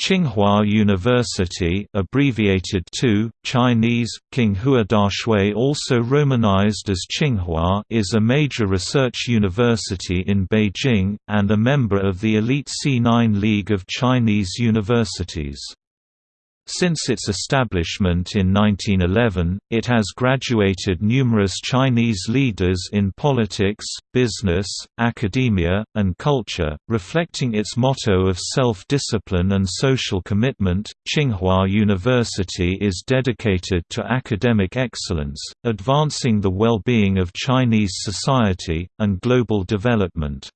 Tsinghua University abbreviated to, Chinese, Qinghua Daxue also romanized as Tsinghua is a major research university in Beijing, and a member of the elite C9 League of Chinese Universities. Since its establishment in 1911, it has graduated numerous Chinese leaders in politics, business, academia, and culture, reflecting its motto of self-discipline and social commitment. Tsinghua University is dedicated to academic excellence, advancing the well-being of Chinese society, and global development.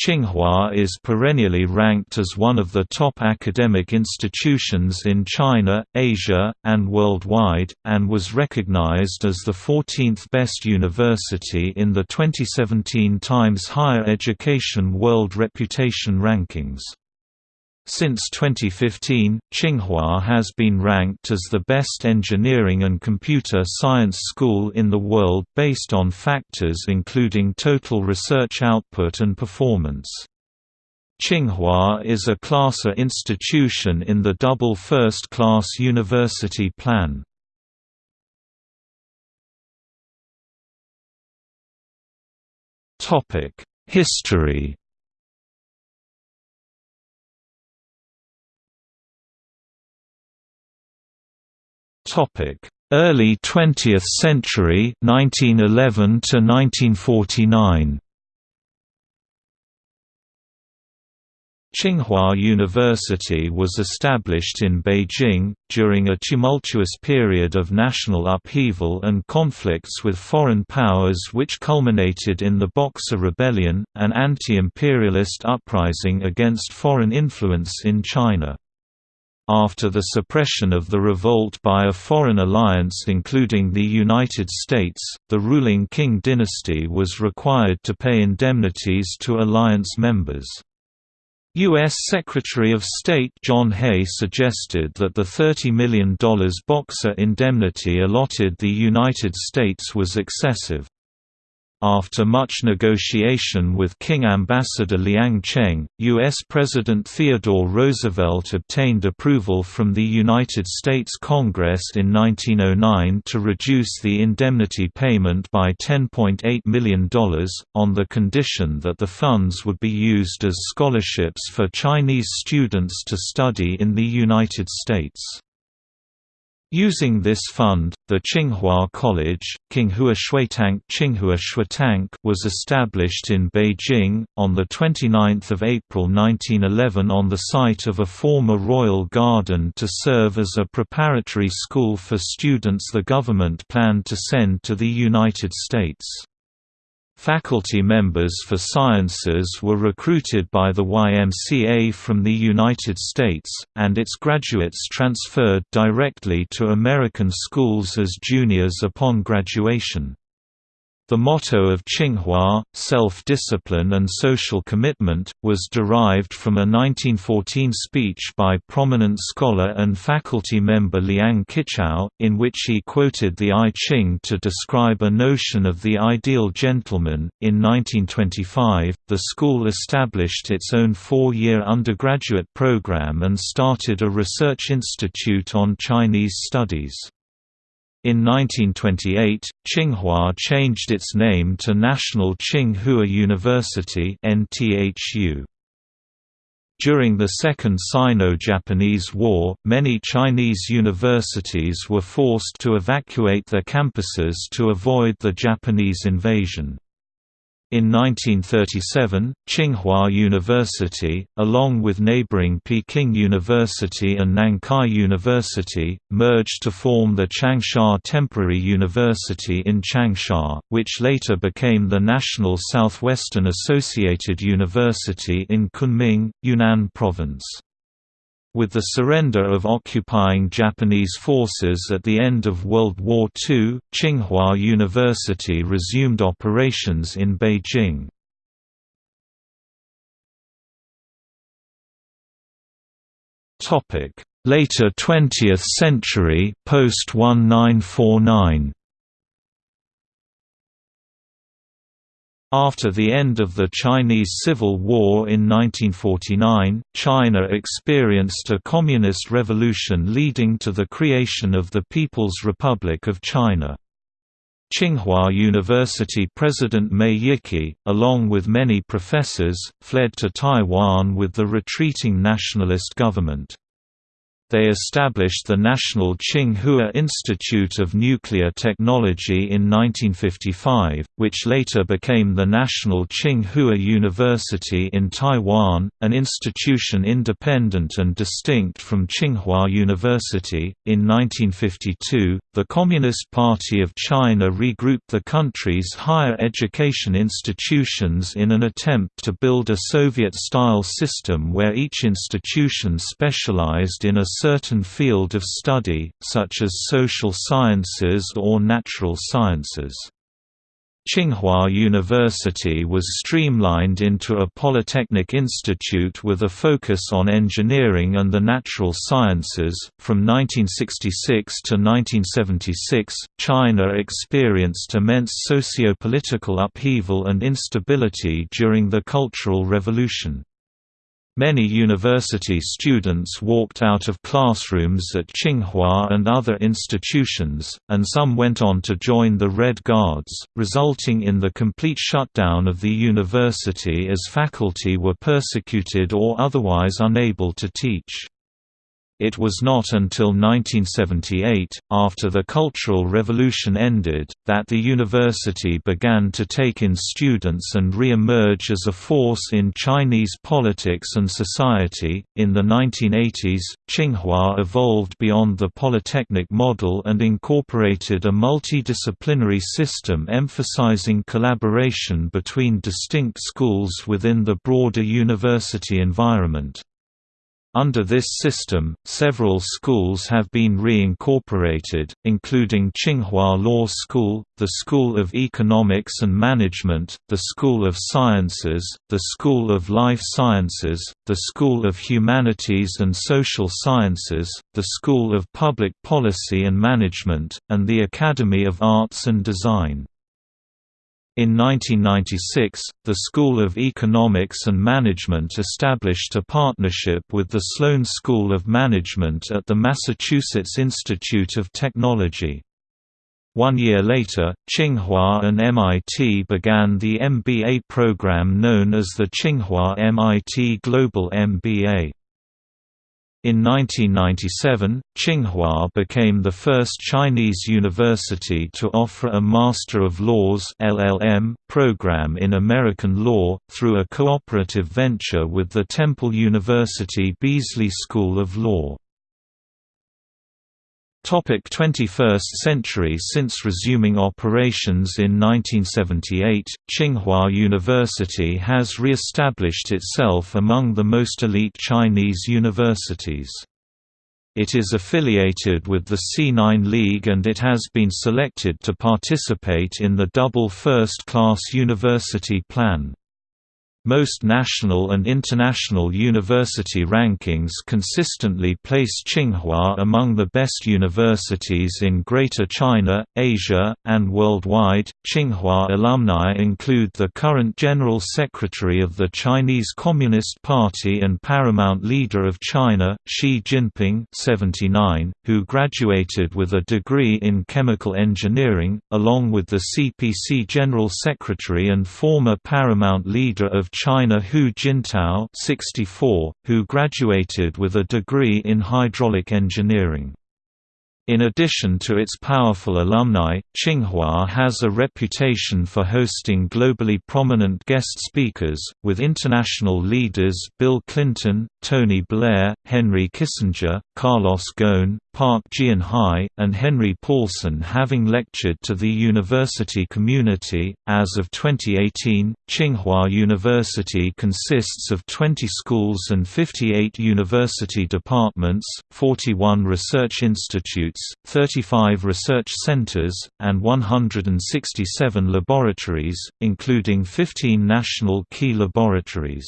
Tsinghua is perennially ranked as one of the top academic institutions in China, Asia, and worldwide, and was recognized as the 14th best university in the 2017 Times Higher Education World Reputation Rankings. Since 2015, Tsinghua has been ranked as the best engineering and computer science school in the world based on factors including total research output and performance. Tsinghua is a Class A institution in the double first-class university plan. History Early 20th century 1911 to 1949 Tsinghua University was established in Beijing, during a tumultuous period of national upheaval and conflicts with foreign powers which culminated in the Boxer Rebellion, an anti-imperialist uprising against foreign influence in China. After the suppression of the revolt by a foreign alliance including the United States, the ruling Qing dynasty was required to pay indemnities to alliance members. U.S. Secretary of State John Hay suggested that the $30 million Boxer indemnity allotted the United States was excessive. After much negotiation with Qing Ambassador Liang Cheng, U.S. President Theodore Roosevelt obtained approval from the United States Congress in 1909 to reduce the indemnity payment by $10.8 million, on the condition that the funds would be used as scholarships for Chinese students to study in the United States. Using this fund, the Tsinghua College, Qinghua Xuetang Xuetang was established in Beijing, on 29 April 1911 on the site of a former royal garden to serve as a preparatory school for students the government planned to send to the United States. Faculty members for sciences were recruited by the YMCA from the United States, and its graduates transferred directly to American schools as juniors upon graduation. The motto of Tsinghua, self-discipline and social commitment, was derived from a 1914 speech by prominent scholar and faculty member Liang Qichao, in which he quoted the I Ching to describe a notion of the ideal gentleman. In 1925, the school established its own four-year undergraduate program and started a research institute on Chinese studies. In 1928, Tsinghua changed its name to National Tsinghua University. During the Second Sino-Japanese War, many Chinese universities were forced to evacuate their campuses to avoid the Japanese invasion. In 1937, Tsinghua University, along with neighboring Peking University and Nankai University, merged to form the Changsha Temporary University in Changsha, which later became the National Southwestern Associated University in Kunming, Yunnan Province. With the surrender of occupying Japanese forces at the end of World War II, Tsinghua University resumed operations in Beijing. Later 20th century, post-1949 After the end of the Chinese Civil War in 1949, China experienced a communist revolution leading to the creation of the People's Republic of China. Tsinghua University President Mei Yiqi, along with many professors, fled to Taiwan with the retreating nationalist government. They established the National Tsinghua Institute of Nuclear Technology in 1955, which later became the National Tsinghua University in Taiwan, an institution independent and distinct from Tsinghua University. In 1952, the Communist Party of China regrouped the country's higher education institutions in an attempt to build a Soviet-style system where each institution specialized in a certain field of study, such as social sciences or natural sciences. Tsinghua University was streamlined into a polytechnic institute with a focus on engineering and the natural sciences. From 1966 to 1976, China experienced immense socio-political upheaval and instability during the Cultural Revolution. Many university students walked out of classrooms at Tsinghua and other institutions, and some went on to join the Red Guards, resulting in the complete shutdown of the university as faculty were persecuted or otherwise unable to teach. It was not until 1978, after the Cultural Revolution ended, that the university began to take in students and re emerge as a force in Chinese politics and society. In the 1980s, Tsinghua evolved beyond the polytechnic model and incorporated a multidisciplinary system emphasizing collaboration between distinct schools within the broader university environment. Under this system, several schools have been reincorporated, including Tsinghua Law School, the School of Economics and Management, the School of Sciences, the School of Life Sciences, the School of Humanities and Social Sciences, the School of Public Policy and Management, and the Academy of Arts and Design. In 1996, the School of Economics and Management established a partnership with the Sloan School of Management at the Massachusetts Institute of Technology. One year later, Tsinghua and MIT began the MBA program known as the Tsinghua MIT Global MBA. In 1997, Tsinghua became the first Chinese university to offer a Master of Laws (LLM) program in American law through a cooperative venture with the Temple University Beasley School of Law. Topic 21st century Since resuming operations in 1978, Tsinghua University has re-established itself among the most elite Chinese universities. It is affiliated with the C9 League and it has been selected to participate in the double first-class university plan. Most national and international university rankings consistently place Tsinghua among the best universities in Greater China, Asia, and worldwide. Tsinghua alumni include the current General Secretary of the Chinese Communist Party and paramount leader of China, Xi Jinping, 79, who graduated with a degree in chemical engineering, along with the CPC General Secretary and former paramount leader of China Hu Jintao 64, who graduated with a degree in hydraulic engineering. In addition to its powerful alumni, Tsinghua has a reputation for hosting globally prominent guest speakers, with international leaders Bill Clinton, Tony Blair, Henry Kissinger, Carlos Ghosn, Park Geun-hye, and Henry Paulson having lectured to the university community. As of 2018, Tsinghua University consists of 20 schools and 58 university departments, 41 research institutes, 35 research centers, and 167 laboratories, including 15 national key laboratories.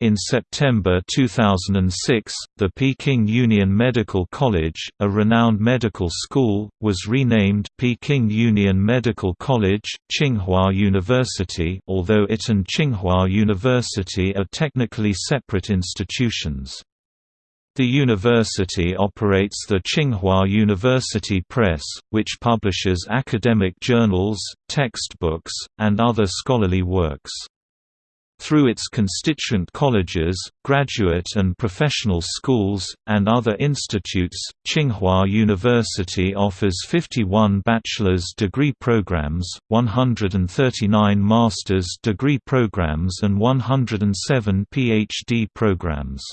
In September 2006, the Peking Union Medical College, a renowned medical school, was renamed Peking Union Medical College, Tsinghua University although it and Tsinghua University are technically separate institutions. The university operates the Tsinghua University Press, which publishes academic journals, textbooks, and other scholarly works. Through its constituent colleges, graduate and professional schools, and other institutes, Tsinghua University offers 51 bachelor's degree programs, 139 master's degree programs and 107 PhD programs.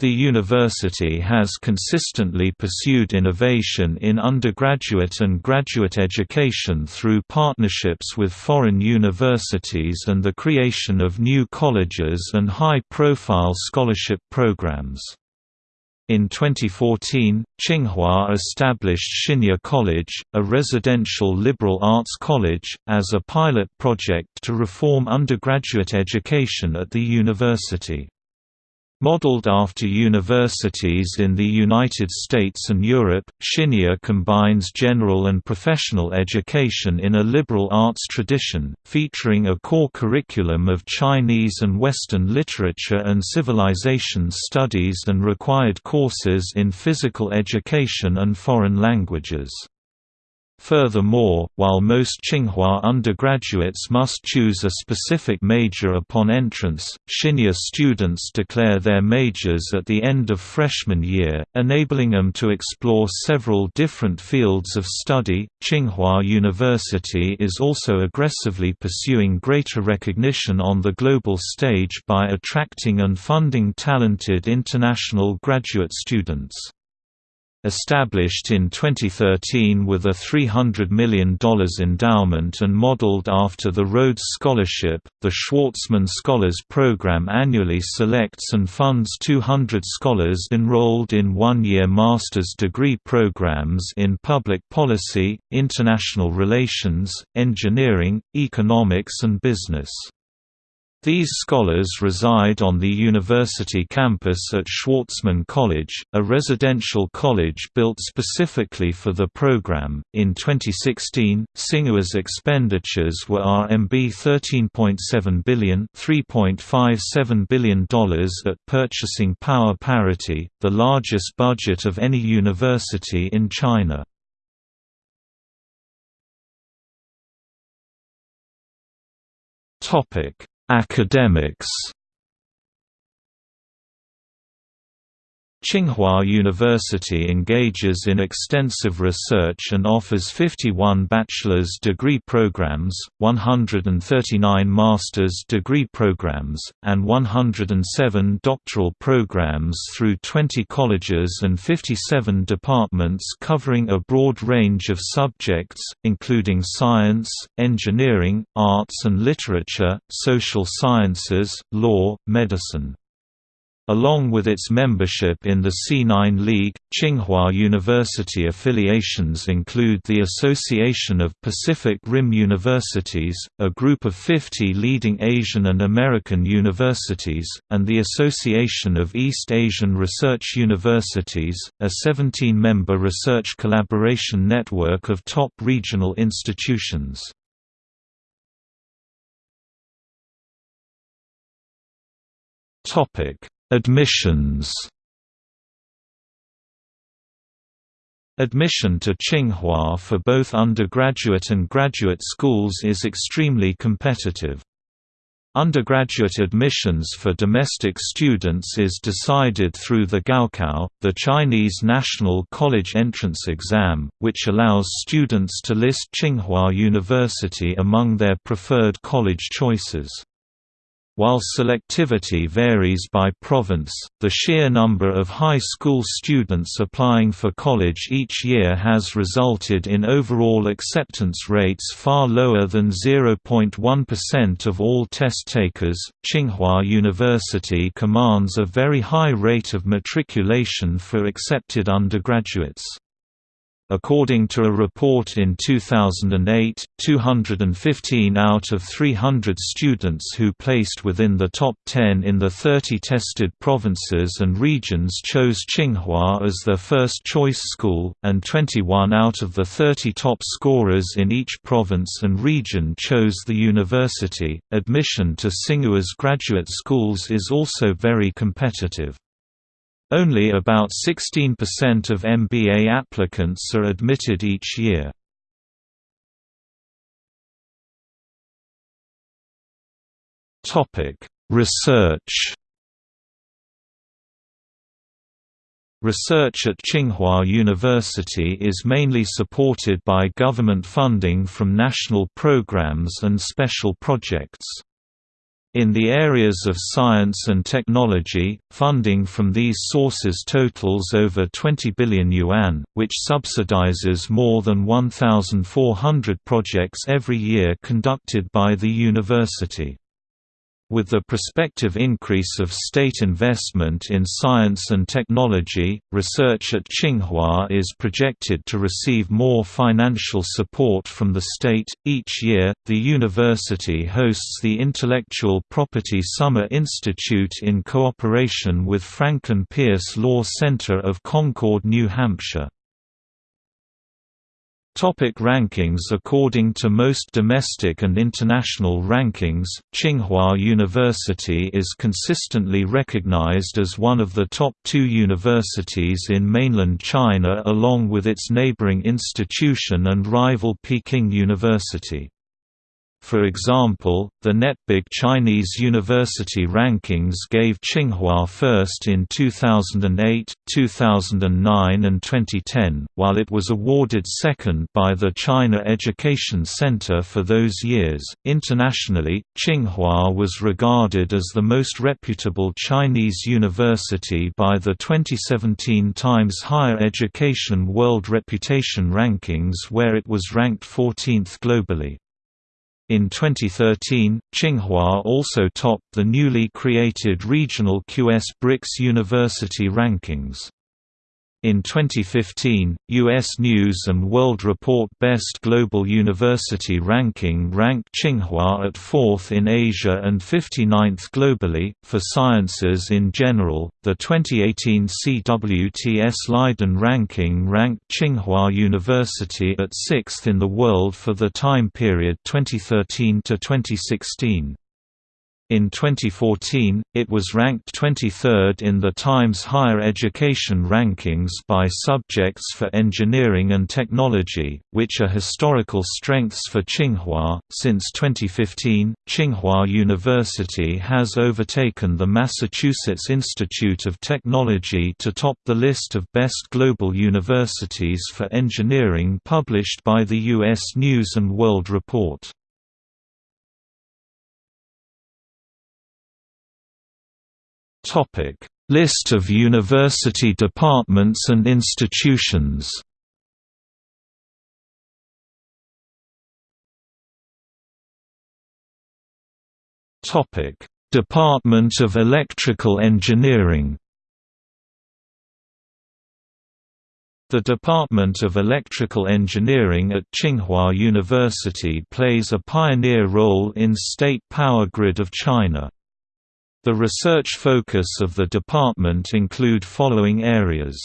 The university has consistently pursued innovation in undergraduate and graduate education through partnerships with foreign universities and the creation of new colleges and high-profile scholarship programs. In 2014, Tsinghua established Xinya College, a residential liberal arts college, as a pilot project to reform undergraduate education at the university. Modeled after universities in the United States and Europe, Xinya combines general and professional education in a liberal arts tradition, featuring a core curriculum of Chinese and Western literature and civilization studies and required courses in physical education and foreign languages. Furthermore, while most Tsinghua undergraduates must choose a specific major upon entrance, Xinya students declare their majors at the end of freshman year, enabling them to explore several different fields of study. Tsinghua University is also aggressively pursuing greater recognition on the global stage by attracting and funding talented international graduate students. Established in 2013 with a $300 million endowment and modeled after the Rhodes Scholarship, the Schwarzman Scholars Program annually selects and funds 200 scholars enrolled in one-year master's degree programs in public policy, international relations, engineering, economics and business. These scholars reside on the university campus at Schwarzman College, a residential college built specifically for the program. In 2016, Tsinghua's expenditures were RMB 13.7 billion, $3.57 billion at purchasing power parity, the largest budget of any university in China. Topic Academics Tsinghua University engages in extensive research and offers 51 bachelor's degree programs, 139 master's degree programs, and 107 doctoral programs through 20 colleges and 57 departments covering a broad range of subjects, including science, engineering, arts and literature, social sciences, law, medicine. Along with its membership in the C9 League, Tsinghua University affiliations include the Association of Pacific Rim Universities, a group of 50 leading Asian and American universities, and the Association of East Asian Research Universities, a 17-member research collaboration network of top regional institutions. Topic Admissions Admission to Tsinghua for both undergraduate and graduate schools is extremely competitive. Undergraduate admissions for domestic students is decided through the Gaokao, the Chinese National College Entrance Exam, which allows students to list Tsinghua University among their preferred college choices. While selectivity varies by province, the sheer number of high school students applying for college each year has resulted in overall acceptance rates far lower than 0.1% of all test takers. Tsinghua University commands a very high rate of matriculation for accepted undergraduates. According to a report in 2008, 215 out of 300 students who placed within the top 10 in the 30 tested provinces and regions chose Tsinghua as their first choice school, and 21 out of the 30 top scorers in each province and region chose the university. Admission to Tsinghua's graduate schools is also very competitive. Only about 16% of MBA applicants are admitted each year. Research Research at Tsinghua University is mainly supported by government funding from national programs and special projects. In the areas of science and technology, funding from these sources totals over 20 billion yuan, which subsidizes more than 1,400 projects every year conducted by the university. With the prospective increase of state investment in science and technology, research at Tsinghua is projected to receive more financial support from the state. Each year, the university hosts the Intellectual Property Summer Institute in cooperation with Franklin Pierce Law Center of Concord, New Hampshire. Topic rankings According to most domestic and international rankings, Tsinghua University is consistently recognized as one of the top two universities in mainland China along with its neighboring institution and rival Peking University. For example, the NetBig Chinese University rankings gave Tsinghua first in 2008, 2009 and 2010, while it was awarded second by the China Education Center for those years. Internationally, Tsinghua was regarded as the most reputable Chinese university by the 2017 Times Higher Education World Reputation Rankings where it was ranked 14th globally. In 2013, Tsinghua also topped the newly created regional QS BRICS University rankings. In 2015, U.S. News & World Report Best Global University Ranking ranked Tsinghua at 4th in Asia and 59th globally. For sciences in general, the 2018 CWTS Leiden ranking ranked Tsinghua University at 6th in the world for the time period 2013 to 2016. In 2014, it was ranked 23rd in the Times Higher Education rankings by subjects for engineering and technology, which are historical strengths for Tsinghua. Since 2015, Tsinghua University has overtaken the Massachusetts Institute of Technology to top the list of best global universities for engineering published by the U.S. News and World Report. List of university departments and institutions. Topic: Department of Electrical Engineering. The Department of Electrical Engineering at Tsinghua University plays a pioneer role in state power grid of China. The research focus of the department include following areas.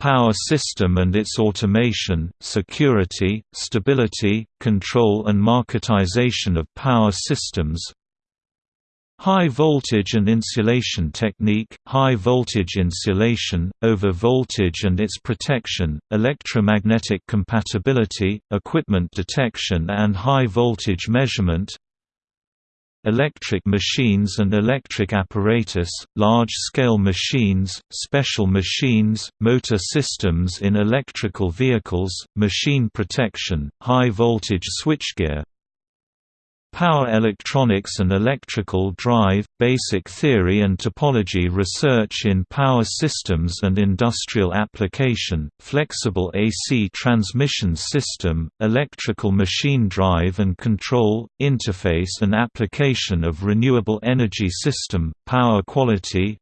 Power system and its automation, security, stability, control and marketization of power systems. High voltage and insulation technique, high voltage insulation, over voltage and its protection, electromagnetic compatibility, equipment detection and high voltage measurement electric machines and electric apparatus, large-scale machines, special machines, motor systems in electrical vehicles, machine protection, high-voltage switchgear, Power electronics and electrical drive, basic theory and topology research in power systems and industrial application, flexible AC transmission system, electrical machine drive and control, interface and application of renewable energy system, power quality,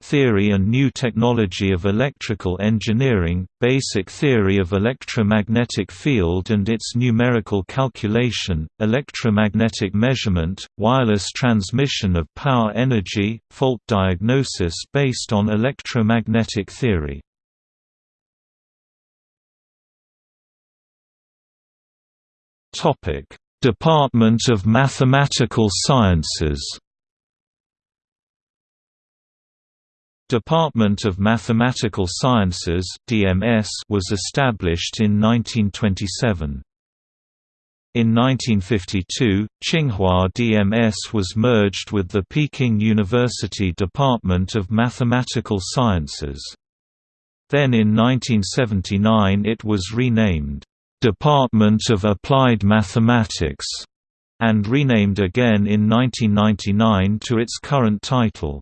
Theory and New Technology of Electrical Engineering, Basic Theory of Electromagnetic Field and its Numerical Calculation, Electromagnetic Measurement, Wireless Transmission of Power Energy, Fault Diagnosis based on electromagnetic theory. Department of Mathematical Sciences Department of Mathematical Sciences (DMS) was established in 1927. In 1952, Tsinghua DMS was merged with the Peking University Department of Mathematical Sciences. Then in 1979 it was renamed, "'Department of Applied Mathematics' and renamed again in 1999 to its current title.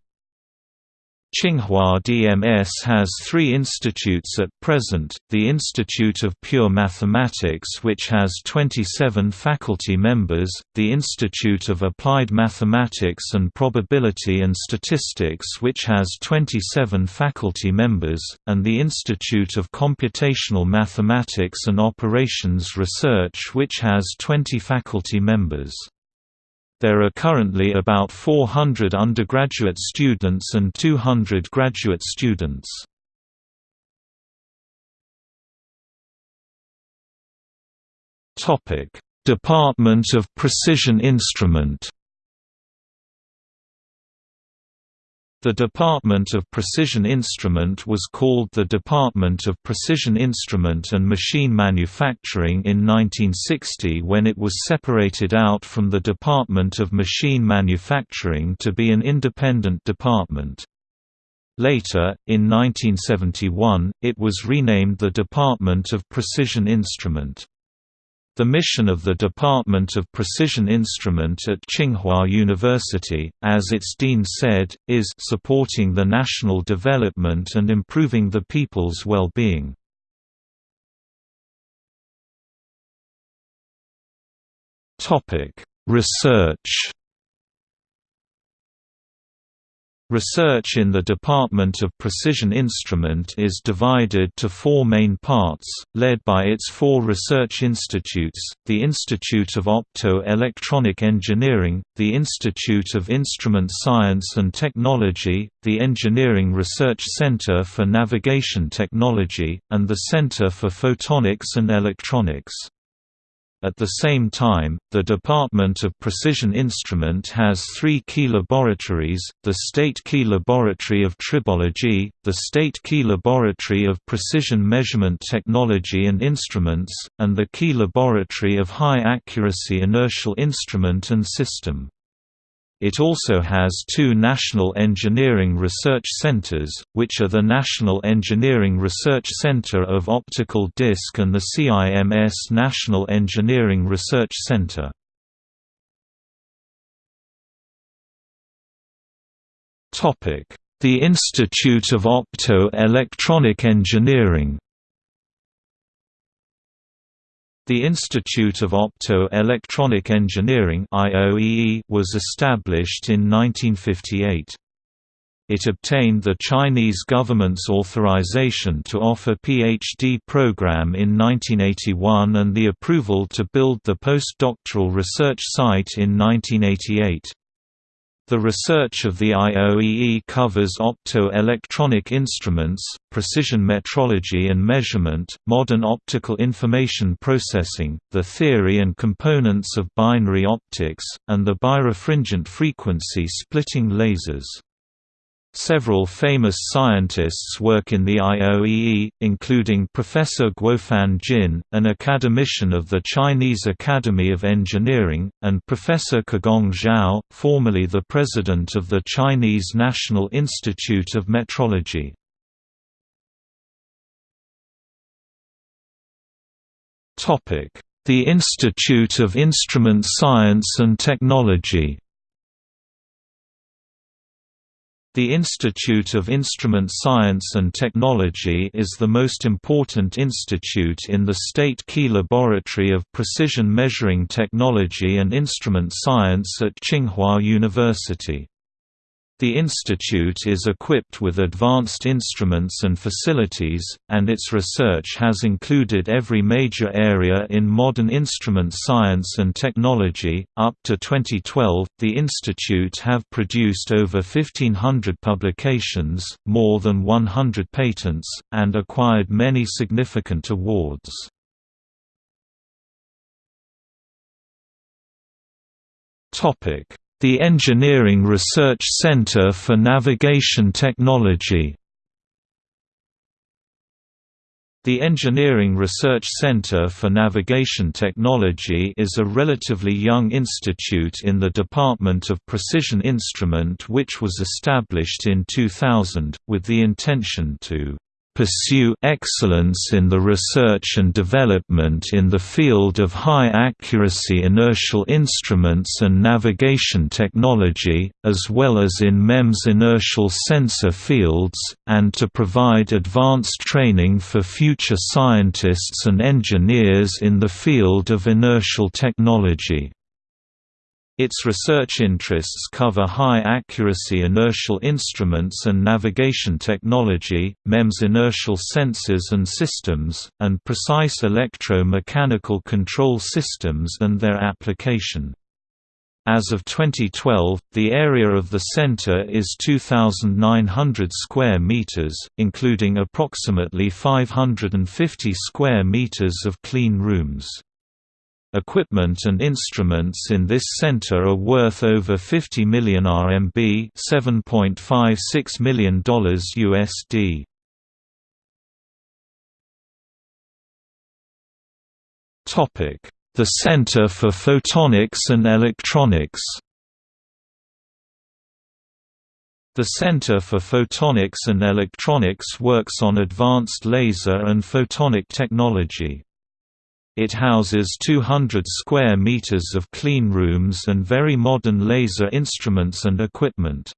Tsinghua DMS has three institutes at present, the Institute of Pure Mathematics which has 27 faculty members, the Institute of Applied Mathematics and Probability and Statistics which has 27 faculty members, and the Institute of Computational Mathematics and Operations Research which has 20 faculty members. There are currently about 400 undergraduate students and 200 graduate students. Department of Precision Instrument The Department of Precision Instrument was called the Department of Precision Instrument and Machine Manufacturing in 1960 when it was separated out from the Department of Machine Manufacturing to be an independent department. Later, in 1971, it was renamed the Department of Precision Instrument. The mission of the Department of Precision Instrument at Tsinghua University, as its dean said, is supporting the national development and improving the people's well-being. Research Research in the Department of Precision Instrument is divided to four main parts, led by its four research institutes, the Institute of Opto-Electronic Engineering, the Institute of Instrument Science and Technology, the Engineering Research Center for Navigation Technology, and the Center for Photonics and Electronics. At the same time, the Department of Precision Instrument has three key laboratories, the State Key Laboratory of Tribology, the State Key Laboratory of Precision Measurement Technology and Instruments, and the Key Laboratory of High Accuracy Inertial Instrument and System. It also has two National Engineering Research Centers, which are the National Engineering Research Center of Optical Disc and the CIMS National Engineering Research Center. The Institute of Opto-Electronic Engineering the Institute of Opto-Electronic Engineering was established in 1958. It obtained the Chinese government's authorization to offer PhD program in 1981 and the approval to build the postdoctoral research site in 1988. The research of the IOEE covers opto-electronic instruments, precision metrology and measurement, modern optical information processing, the theory and components of binary optics, and the birefringent frequency splitting lasers. Several famous scientists work in the IOEE, including Professor Guofan Jin, an academician of the Chinese Academy of Engineering, and Professor Kegong Zhao, formerly the president of the Chinese National Institute of Metrology. The Institute of Instrument Science and Technology The Institute of Instrument Science and Technology is the most important institute in the State Key Laboratory of Precision Measuring Technology and Instrument Science at Tsinghua University. The institute is equipped with advanced instruments and facilities, and its research has included every major area in modern instrument science and technology. Up to 2012, the institute have produced over 1500 publications, more than 100 patents, and acquired many significant awards. Topic the Engineering Research Center for Navigation Technology. The Engineering Research Center for Navigation Technology is a relatively young institute in the Department of Precision Instrument which was established in 2000, with the intention to pursue excellence in the research and development in the field of high-accuracy inertial instruments and navigation technology, as well as in MEMS inertial sensor fields, and to provide advanced training for future scientists and engineers in the field of inertial technology. Its research interests cover high-accuracy inertial instruments and navigation technology, MEMS inertial sensors and systems, and precise electro-mechanical control systems and their application. As of 2012, the area of the center is 2,900 square meters, including approximately 550 square meters of clean rooms. Equipment and instruments in this center are worth over 50 million RMB, $7.56 million USD. The Center for Photonics and Electronics. The Center for Photonics and Electronics works on advanced laser and photonic technology. It houses 200 square meters of clean rooms and very modern laser instruments and equipment.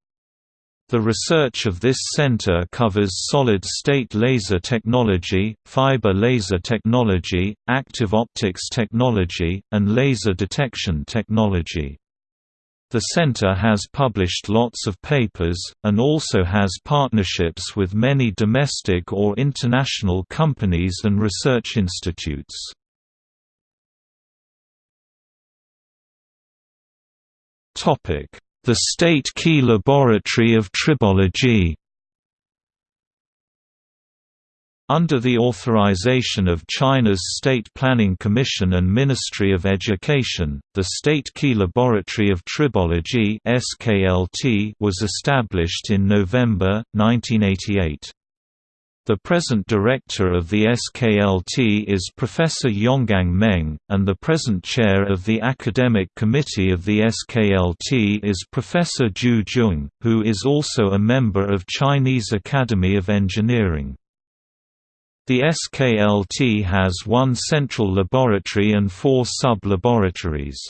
The research of this center covers solid-state laser technology, fiber laser technology, active optics technology, and laser detection technology. The center has published lots of papers, and also has partnerships with many domestic or international companies and research institutes. The State Key Laboratory of Tribology Under the authorization of China's State Planning Commission and Ministry of Education, the State Key Laboratory of Tribology was established in November, 1988. The present director of the SKLT is Professor Yonggang Meng, and the present chair of the academic committee of the SKLT is Professor Zhu Jung, who is also a member of Chinese Academy of Engineering. The SKLT has one central laboratory and four sub-laboratories.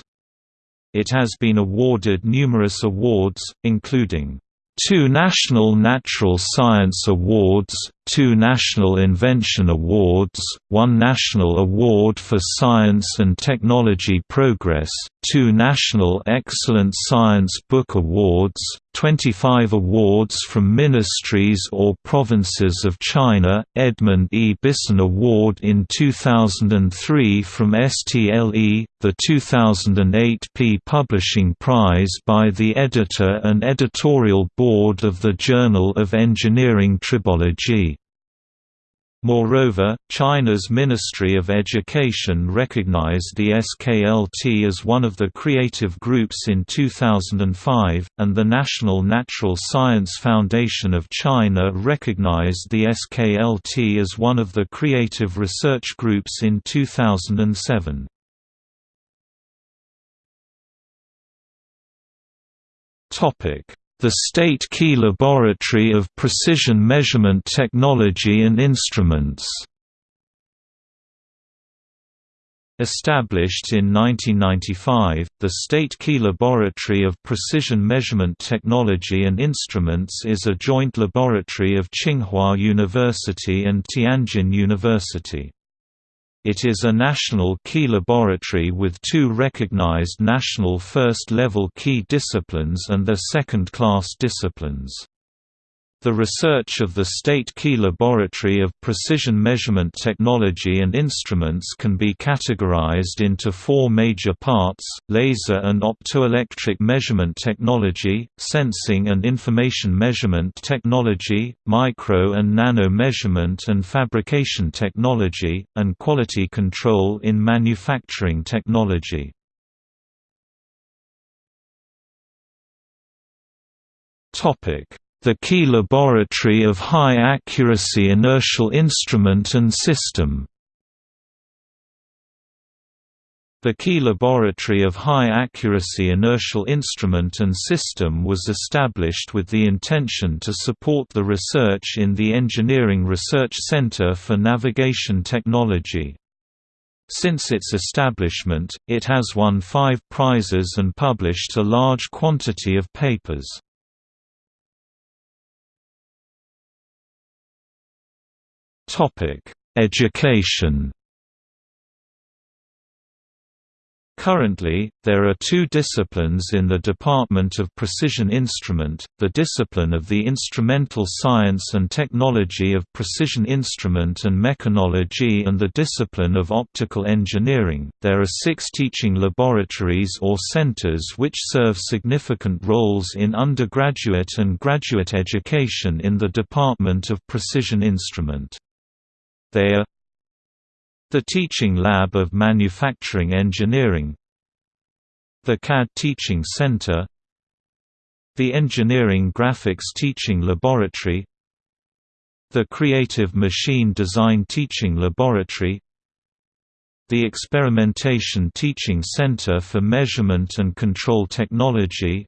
It has been awarded numerous awards, including two National Natural Science Awards, two National Invention Awards, one National Award for Science and Technology Progress, two National Excellent Science Book Awards, 25 awards from ministries or provinces of China, Edmund E. Bisson Award in 2003 from STLE, the 2008 P Publishing Prize by the editor and editorial board of the Journal of Engineering Tribology. Moreover, China's Ministry of Education recognized the SKLT as one of the creative groups in 2005, and the National Natural Science Foundation of China recognized the SKLT as one of the creative research groups in 2007. The State Key Laboratory of Precision Measurement Technology and Instruments Established in 1995, the State Key Laboratory of Precision Measurement Technology and Instruments is a joint laboratory of Tsinghua University and Tianjin University. It is a national key laboratory with two recognized national first-level key disciplines and their second-class disciplines. The research of the State Key Laboratory of Precision Measurement Technology and Instruments can be categorized into four major parts, laser and optoelectric measurement technology, sensing and information measurement technology, micro and nano measurement and fabrication technology, and quality control in manufacturing technology. Topic the Key Laboratory of High Accuracy Inertial Instrument and System The Key Laboratory of High Accuracy Inertial Instrument and System was established with the intention to support the research in the Engineering Research Center for Navigation Technology. Since its establishment, it has won five prizes and published a large quantity of papers. Topic: Education. Currently, there are two disciplines in the Department of Precision Instrument, the discipline of the Instrumental Science and Technology of Precision Instrument and Mechanology and the discipline of Optical Engineering. There are six teaching laboratories or centers which serve significant roles in undergraduate and graduate education in the Department of Precision Instrument. They are the Teaching Lab of Manufacturing Engineering. The CAD Teaching Center. The Engineering Graphics Teaching Laboratory. The Creative Machine Design Teaching Laboratory. The Experimentation Teaching Center for Measurement and Control Technology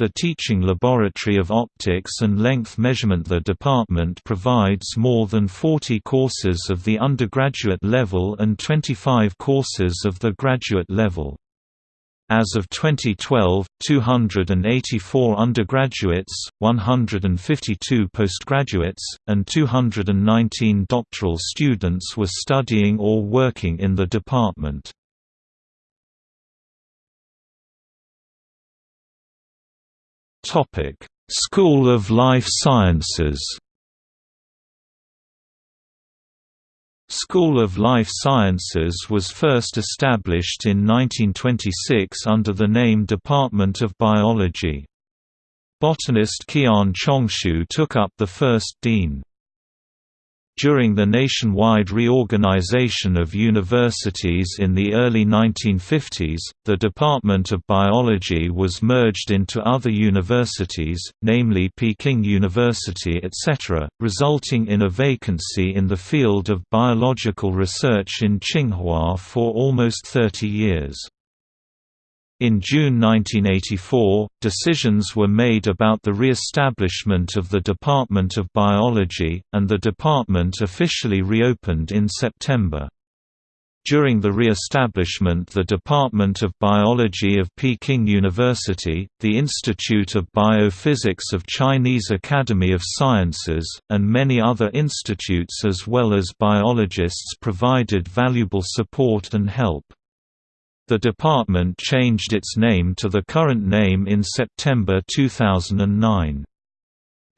the Teaching Laboratory of Optics and Length Measurement The department provides more than 40 courses of the undergraduate level and 25 courses of the graduate level. As of 2012, 284 undergraduates, 152 postgraduates, and 219 doctoral students were studying or working in the department. Topic: School of Life Sciences. School of Life Sciences was first established in 1926 under the name Department of Biology. Botanist Qian Chongshu took up the first dean. During the nationwide reorganization of universities in the early 1950s, the Department of Biology was merged into other universities, namely Peking University etc., resulting in a vacancy in the field of biological research in Tsinghua for almost 30 years. In June 1984, decisions were made about the re-establishment of the Department of Biology, and the department officially reopened in September. During the re-establishment the Department of Biology of Peking University, the Institute of Biophysics of Chinese Academy of Sciences, and many other institutes as well as biologists provided valuable support and help. The department changed its name to the current name in September 2009.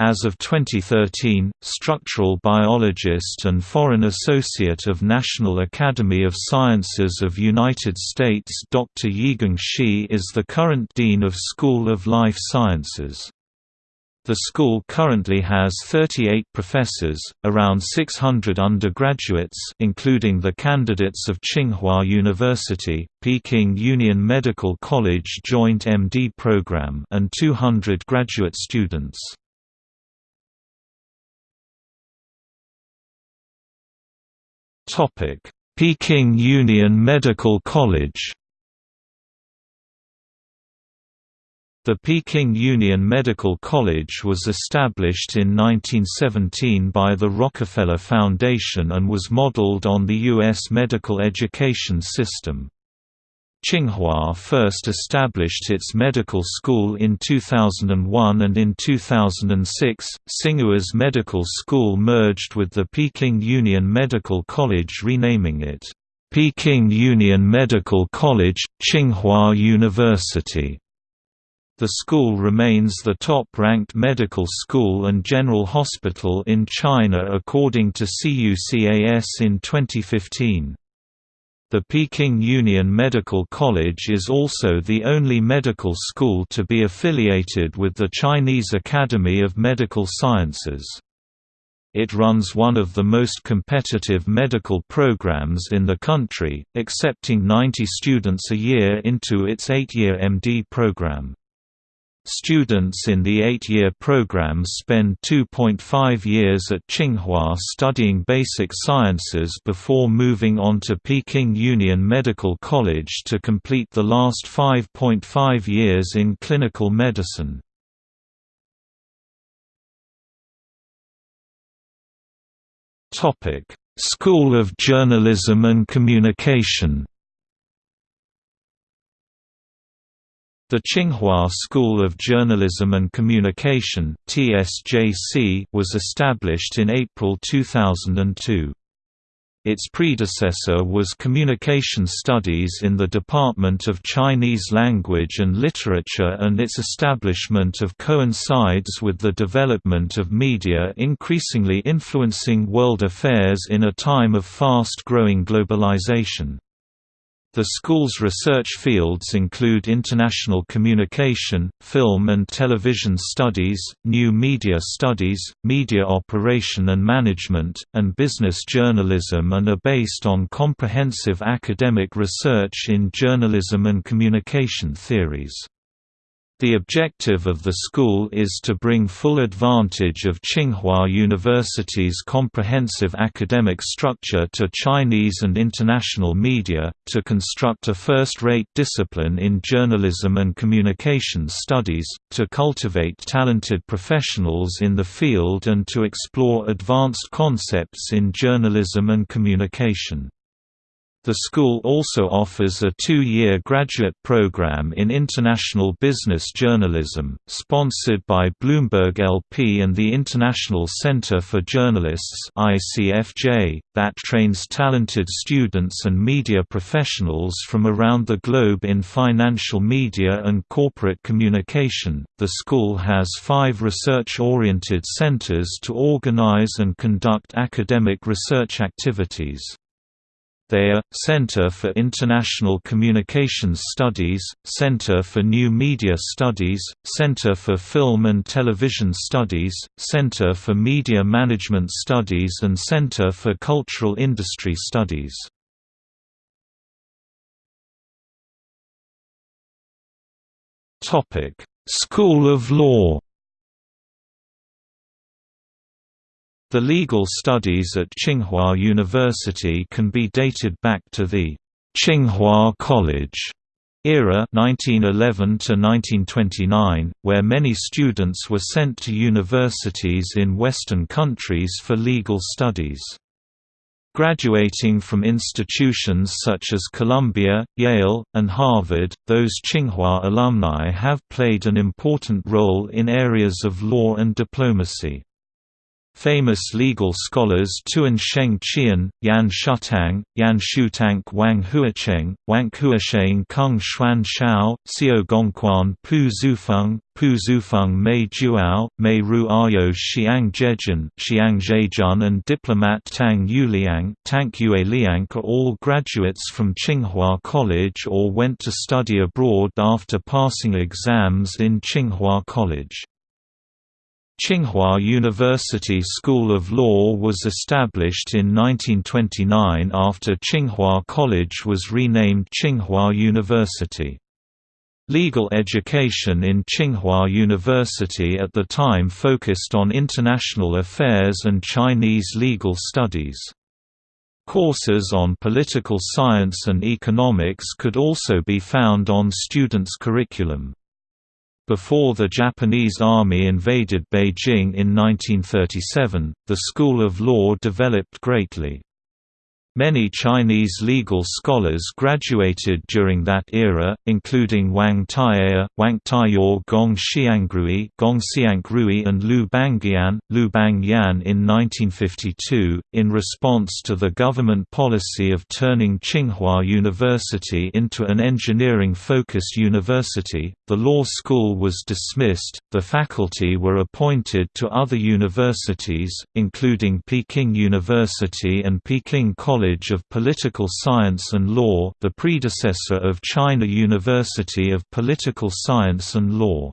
As of 2013, structural biologist and foreign associate of National Academy of Sciences of United States Dr. Yigong Shi is the current Dean of School of Life Sciences. The school currently has 38 professors, around 600 undergraduates including the candidates of Tsinghua University, Peking Union Medical College Joint MD program and 200 graduate students. Peking Union Medical College The Peking Union Medical College was established in 1917 by the Rockefeller Foundation and was modeled on the U.S. medical education system. Tsinghua first established its medical school in 2001 and in 2006, Tsinghua's medical school merged with the Peking Union Medical College renaming it, Peking Union Medical College, Tsinghua University. The school remains the top-ranked medical school and general hospital in China according to CUCAS in 2015. The Peking Union Medical College is also the only medical school to be affiliated with the Chinese Academy of Medical Sciences. It runs one of the most competitive medical programs in the country, accepting 90 students a year into its eight-year MD program. Students in the eight-year program spend 2.5 years at Tsinghua studying basic sciences before moving on to Peking Union Medical College to complete the last 5.5 years in clinical medicine. School of Journalism and Communication. The Tsinghua School of Journalism and Communication (TSJC) was established in April 2002. Its predecessor was Communication Studies in the Department of Chinese Language and Literature and its establishment of coincides with the development of media increasingly influencing world affairs in a time of fast-growing globalization. The school's research fields include international communication, film and television studies, new media studies, media operation and management, and business journalism and are based on comprehensive academic research in journalism and communication theories. The objective of the school is to bring full advantage of Tsinghua University's comprehensive academic structure to Chinese and international media, to construct a first-rate discipline in journalism and communication studies, to cultivate talented professionals in the field and to explore advanced concepts in journalism and communication. The school also offers a two-year graduate program in international business journalism, sponsored by Bloomberg LP and the International Center for Journalists that trains talented students and media professionals from around the globe in financial media and corporate communication. The school has five research-oriented centers to organize and conduct academic research activities. They are, Center for International Communications Studies, Center for New Media Studies, Center for Film and Television Studies, Center for Media Management Studies and Center for Cultural Industry Studies. School of Law The legal studies at Tsinghua University can be dated back to the Tsinghua College era 1911 to 1929 where many students were sent to universities in western countries for legal studies Graduating from institutions such as Columbia, Yale, and Harvard, those Tsinghua alumni have played an important role in areas of law and diplomacy. Famous legal scholars Tuan Sheng Qian, Yan Shutang, Yan Shutank Wang Huacheng, Wang Huasheng Kung Xuan Shao, Xiao Gongquan Pu Zufeng, Pu Zufeng Mei Juao, Mei Ru Ayo Xiang Zhejian, Xiang Zhejian and diplomat Tang Yuliang, Tank Yue Liang are all graduates from Tsinghua College or went to study abroad after passing exams in Tsinghua College. Tsinghua University School of Law was established in 1929 after Tsinghua College was renamed Tsinghua University. Legal education in Tsinghua University at the time focused on international affairs and Chinese legal studies. Courses on political science and economics could also be found on students' curriculum. Before the Japanese army invaded Beijing in 1937, the School of Law developed greatly. Many Chinese legal scholars graduated during that era, including Wang Taiyao, Wang Taiyo Gong Xiangrui, Gong Xiangrui and Lu Bangyan, Lu Bangyan in 1952. In response to the government policy of turning Tsinghua University into an engineering-focused university, the law school was dismissed. The faculty were appointed to other universities, including Peking University and Peking College College of Political Science and Law the predecessor of China University of Political Science and Law.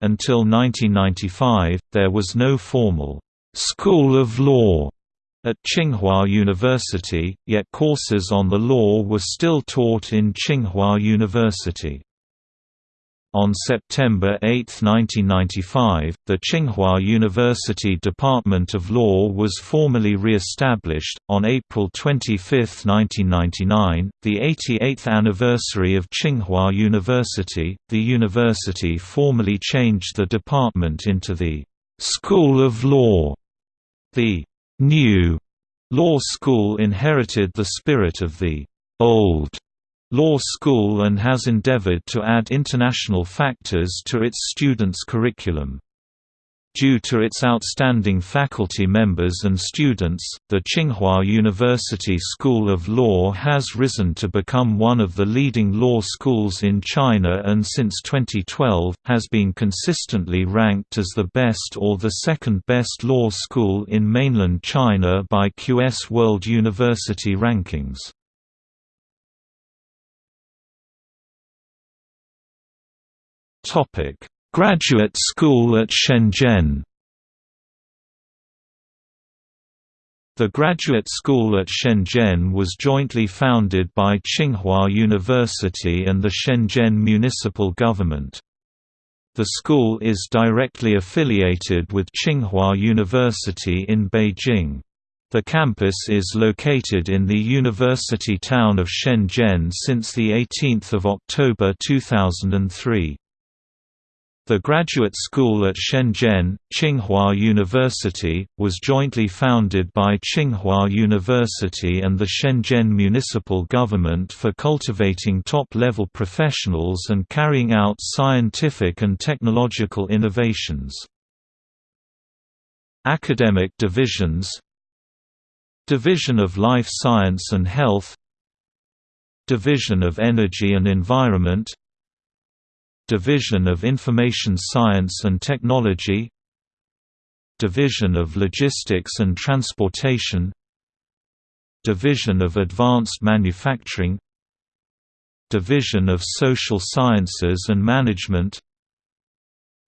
Until 1995, there was no formal «School of Law» at Tsinghua University, yet courses on the law were still taught in Tsinghua University. On September 8, 1995, the Tsinghua University Department of Law was formally re-established. On April 25, 1999, the 88th anniversary of Tsinghua University, the university formally changed the department into the School of Law. The new law school inherited the spirit of the old law school and has endeavored to add international factors to its students' curriculum. Due to its outstanding faculty members and students, the Tsinghua University School of Law has risen to become one of the leading law schools in China and since 2012, has been consistently ranked as the best or the second best law school in mainland China by QS World University Rankings. Graduate School at Shenzhen. The Graduate School at Shenzhen was jointly founded by Tsinghua University and the Shenzhen Municipal Government. The school is directly affiliated with Tsinghua University in Beijing. The campus is located in the university town of Shenzhen since 18 October 2003. The graduate school at Shenzhen, Tsinghua University, was jointly founded by Tsinghua University and the Shenzhen municipal government for cultivating top-level professionals and carrying out scientific and technological innovations. Academic divisions Division of Life Science and Health Division of Energy and Environment Division of Information Science and Technology Division of Logistics and Transportation Division of Advanced Manufacturing Division of Social Sciences and Management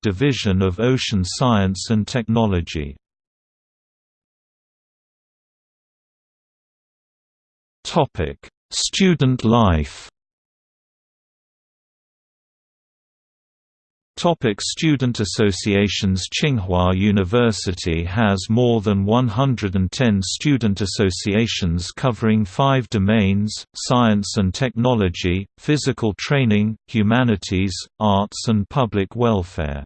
Division of Ocean Science and Technology. Student life Topic student associations Tsinghua University has more than 110 student associations covering five domains, science and technology, physical training, humanities, arts and public welfare.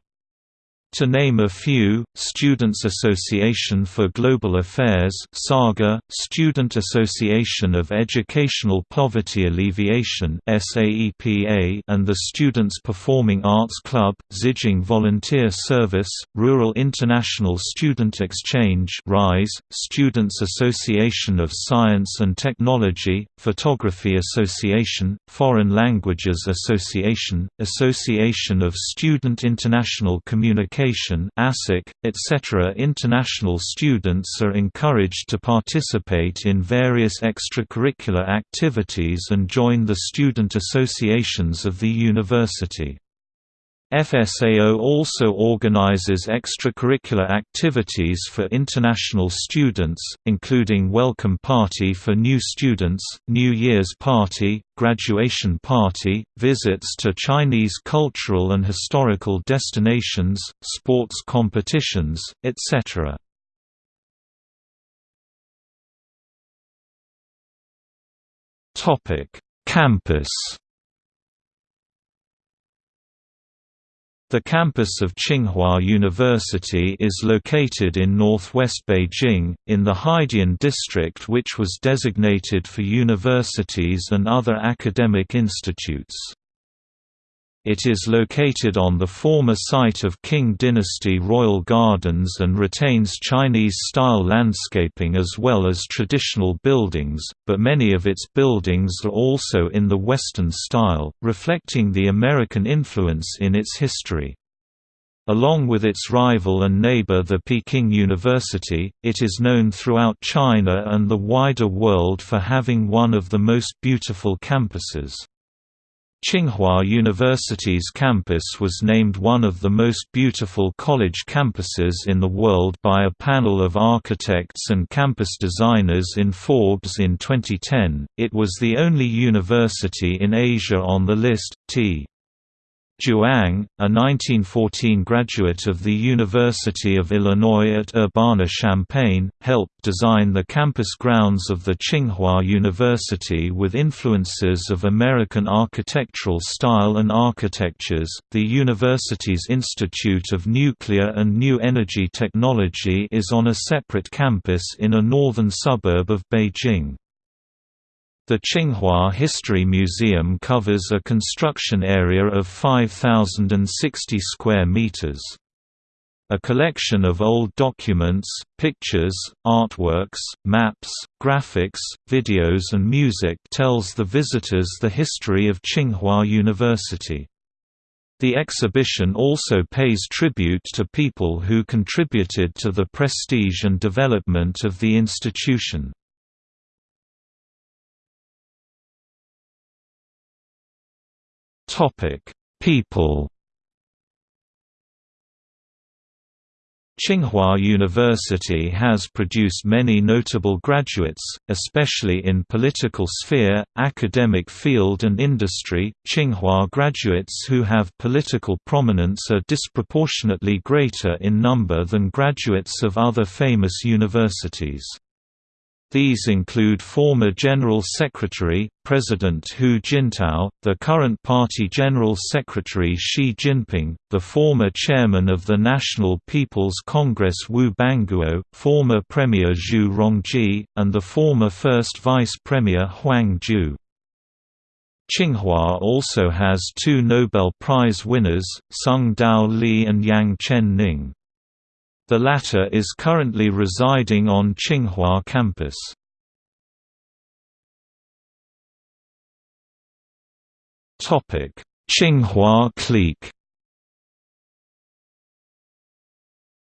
To name a few, Students' Association for Global Affairs SAGA, Student Association of Educational Poverty Alleviation SAEPA, and the Students' Performing Arts Club, Zijing Volunteer Service, Rural International Student Exchange RISE, Students' Association of Science and Technology, Photography Association, Foreign Languages Association, Association of Student International Communication Education etc. International students are encouraged to participate in various extracurricular activities and join the student associations of the university. FSAO also organizes extracurricular activities for international students, including Welcome Party for new students, New Year's Party, Graduation Party, visits to Chinese cultural and historical destinations, sports competitions, etc. Campus The campus of Tsinghua University is located in northwest Beijing, in the Haidian district which was designated for universities and other academic institutes. It is located on the former site of Qing dynasty royal gardens and retains Chinese-style landscaping as well as traditional buildings, but many of its buildings are also in the Western style, reflecting the American influence in its history. Along with its rival and neighbor the Peking University, it is known throughout China and the wider world for having one of the most beautiful campuses. Tsinghua University's campus was named one of the most beautiful college campuses in the world by a panel of architects and campus designers in Forbes in 2010. It was the only university in Asia on the list. T. Zhuang, a 1914 graduate of the University of Illinois at Urbana-Champaign, helped design the campus grounds of the Tsinghua University with influences of American architectural style and architectures. The university's Institute of Nuclear and New Energy Technology is on a separate campus in a northern suburb of Beijing. The Tsinghua History Museum covers a construction area of 5,060 square meters. A collection of old documents, pictures, artworks, maps, graphics, videos and music tells the visitors the history of Tsinghua University. The exhibition also pays tribute to people who contributed to the prestige and development of the institution. People. Tsinghua University has produced many notable graduates, especially in political sphere, academic field and industry. Tsinghua graduates who have political prominence are disproportionately greater in number than graduates of other famous universities. These include former General Secretary, President Hu Jintao, the current party General Secretary Xi Jinping, the former chairman of the National People's Congress Wu Bangguo, former Premier Zhu Rongji, and the former First Vice Premier Huang Ju. Tsinghua also has two Nobel Prize winners, Tsung-Dao Lee and Yang Chen Ning. The latter is currently residing on Tsinghua campus. Tsinghua clique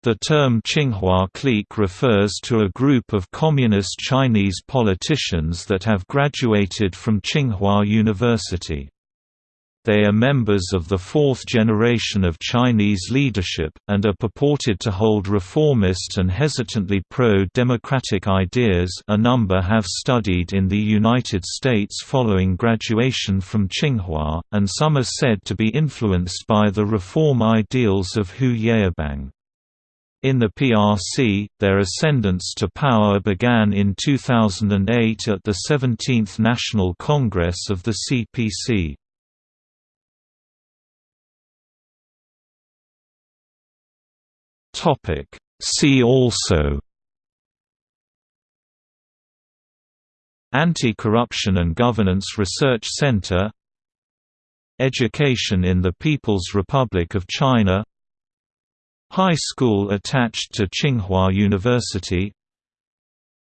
The term Tsinghua clique refers to a group of communist Chinese politicians that have graduated from Tsinghua University. They are members of the fourth generation of Chinese leadership, and are purported to hold reformist and hesitantly pro-democratic ideas a number have studied in the United States following graduation from Tsinghua, and some are said to be influenced by the reform ideals of Hu Yaobang. In the PRC, their ascendance to power began in 2008 at the 17th National Congress of the CPC. Topic. See also Anti-Corruption and Governance Research Center Education in the People's Republic of China High school attached to Tsinghua University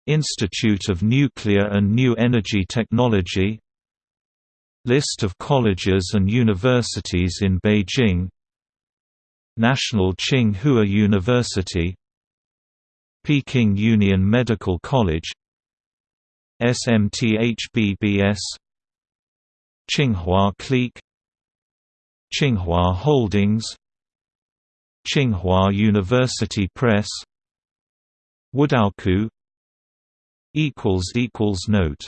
Institute of Nuclear and New Energy Technology List of colleges and universities in Beijing National Tsinghua University Peking Union Medical College SMTHBBS Tsinghua Clique Tsinghua Holdings Tsinghua University Press Wudao Note